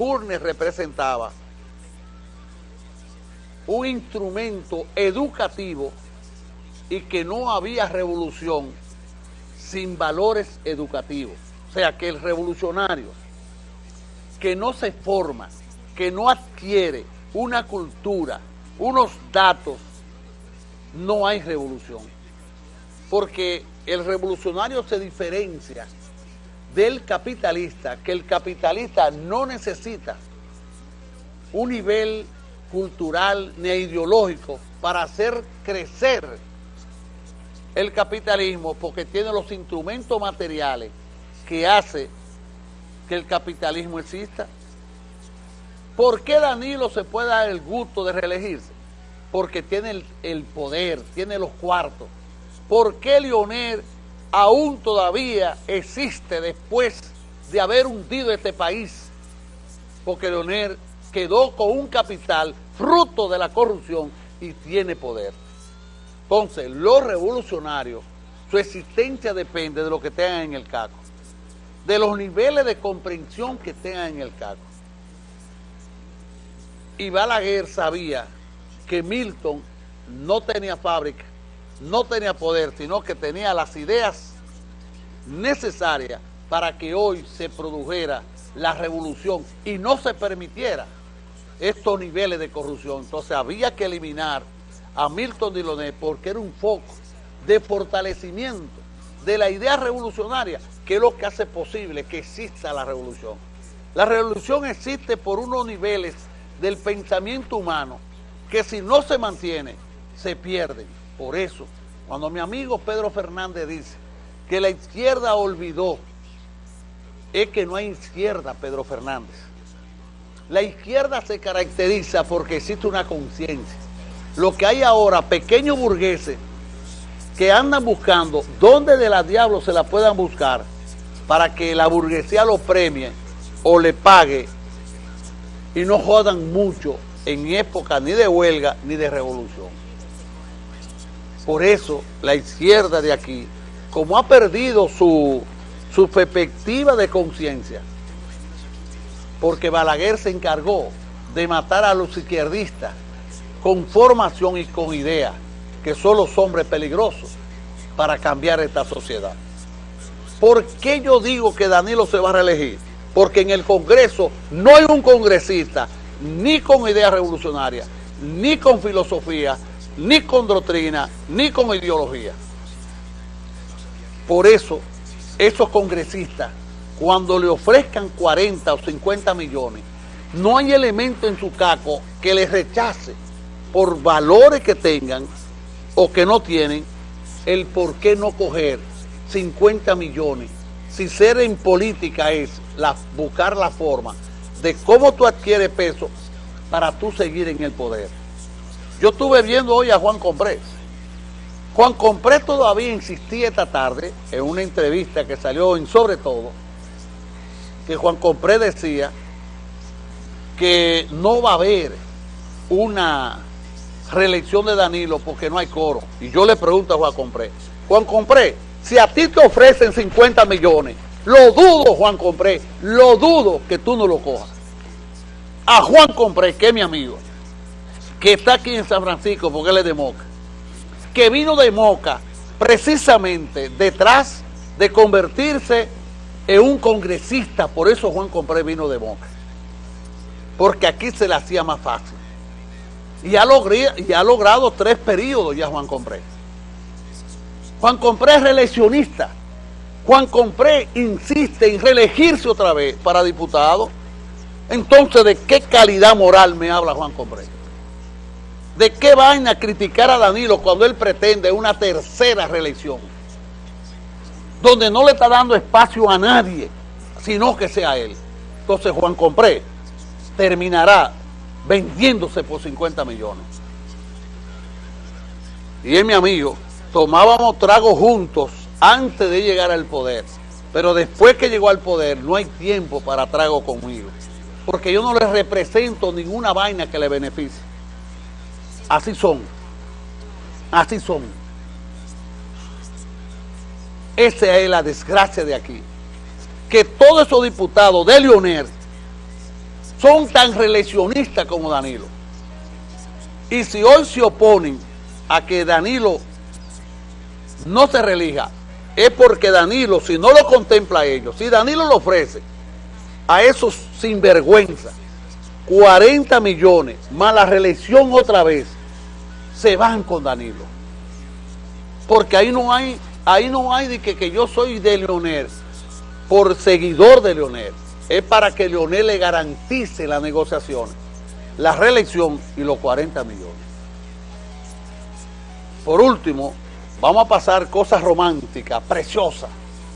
Curnes representaba un instrumento educativo y que no había revolución sin valores educativos. O sea, que el revolucionario que no se forma, que no adquiere una cultura, unos datos, no hay revolución. Porque el revolucionario se diferencia del capitalista, que el capitalista no necesita un nivel cultural ni ideológico para hacer crecer el capitalismo porque tiene los instrumentos materiales que hace que el capitalismo exista. ¿Por qué Danilo se puede dar el gusto de reelegirse? Porque tiene el, poder, tiene los cuartos. ¿Por qué Leonel aún todavía existe después de haber hundido este país? Porque Leonel quedó con un capital fruto de la corrupción y tiene poder. Entonces, los revolucionarios, su existencia depende de lo que tengan en el caco, de los niveles de comprensión que tengan en el caco. Y Balaguer sabía que Milton no tenía fábrica, no tenía poder, sino que tenía las ideas necesarias para que hoy se produjera la revolución y no se permitiera estos niveles de corrupción. Entonces había que eliminar a Milton Diloné porque era un foco de fortalecimiento de la idea revolucionaria, que es lo que hace posible que exista la revolución. La revolución existe por unos niveles del pensamiento humano que si no se mantiene, se pierden. Por eso, cuando mi amigo Pedro Fernández dice que la izquierda olvidó, es que no hay izquierda, Pedro Fernández. La izquierda se caracteriza porque existe una conciencia lo que hay ahora, pequeños burgueses que andan buscando dónde de la diablo se la puedan buscar para que la burguesía lo premie o le pague y no jodan mucho en época ni de huelga ni de revolución. Por eso la izquierda de aquí, como ha perdido su, su perspectiva de conciencia, porque Balaguer se encargó de matar a los izquierdistas con formación y con ideas, que son los hombres peligrosos para cambiar esta sociedad. ¿Por qué yo digo que Danilo se va a reelegir? Porque en el Congreso no hay un congresista ni con ideas revolucionarias, ni con filosofía, ni con doctrina, ni con ideología. Por eso, esos congresistas, cuando le ofrezcan 40 o 50 millones, no hay elemento en su caco que les rechace por valores que tengan o que no tienen, el por qué no coger 50 millones. Si ser en política es buscar la forma de cómo tú adquieres peso para tú seguir en el poder. Yo estuve viendo hoy a Juan Comprés. Juan Comprés todavía insistía esta tarde en una entrevista que salió en Sobre Todo, que Juan Comprés decía que no va a haber una reelección de Danilo porque no hay coro. Y yo le pregunto a Juan Compré, Juan Compré, si a ti te ofrecen 50 millones, lo dudo, Juan Compré, lo dudo que tú no lo cojas. A Juan Compré, que es mi amigo, que está aquí en San Francisco porque él es de Moca, que vino de Moca precisamente detrás de convertirse en un congresista, por eso Juan Compré vino de Moca, porque aquí se le hacía más fácil. Y ha, y ha logrado tres periodos ya Juan Compré. Juan Compré es reeleccionista. Juan Compré insiste en reelegirse otra vez para diputado. Entonces, ¿de qué calidad moral me habla Juan Compré? ¿De qué vaina criticar a Danilo cuando él pretende una tercera reelección? Donde no le está dando espacio a nadie, sino que sea él. Entonces Juan Compré terminará vendiéndose por 50 millones. Y él, mi amigo, tomábamos trago juntos antes de llegar al poder. Pero después que llegó al poder, no hay tiempo para trago conmigo. Porque yo no le represento ninguna vaina que le beneficie. Así son. Así son. Esa es la desgracia de aquí. Que todos esos diputados de Leonel son tan reeleccionistas como Danilo. Y si hoy se oponen a que Danilo no se relija, es porque Danilo, si no lo contempla a ellos, si Danilo lo ofrece a esos sinvergüenza, 40 millones, más la reelección otra vez, se van con Danilo. Porque ahí no hay, ahí no hay de que, que yo soy de Leonel, por seguidor de Leonel. Es para que Leonel le garantice las negociaciones, la reelección y los 40 millones. Por último, vamos a pasar cosas románticas, preciosas